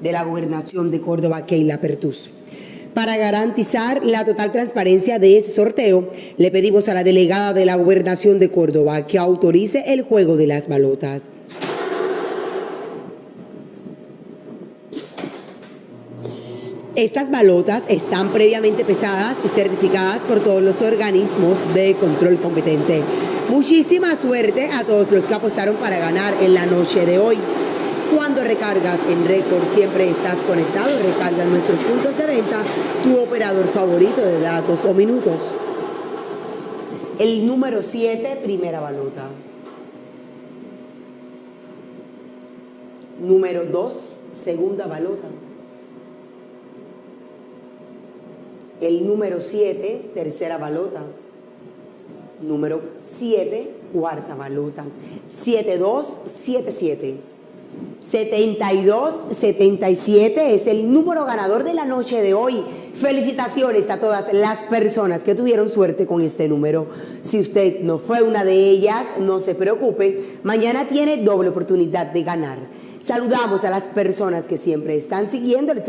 de la Gobernación de Córdoba, Keila Pertus. Para garantizar la total transparencia de ese sorteo, le pedimos a la delegada de la Gobernación de Córdoba que autorice el juego de las balotas. Estas balotas están previamente pesadas y certificadas por todos los organismos de control competente. Muchísima suerte a todos los que apostaron para ganar en la noche de hoy. Cuando recargas en récord siempre estás conectado, recarga en nuestros puntos de venta tu operador favorito de datos o minutos. El número 7, primera balota. Número 2, segunda balota. El número 7, tercera balota. Número 7, cuarta balota. 7277. 7277 es el número ganador de la noche de hoy. Felicitaciones a todas las personas que tuvieron suerte con este número. Si usted no fue una de ellas, no se preocupe. Mañana tiene doble oportunidad de ganar. Saludamos a las personas que siempre están siguiendo el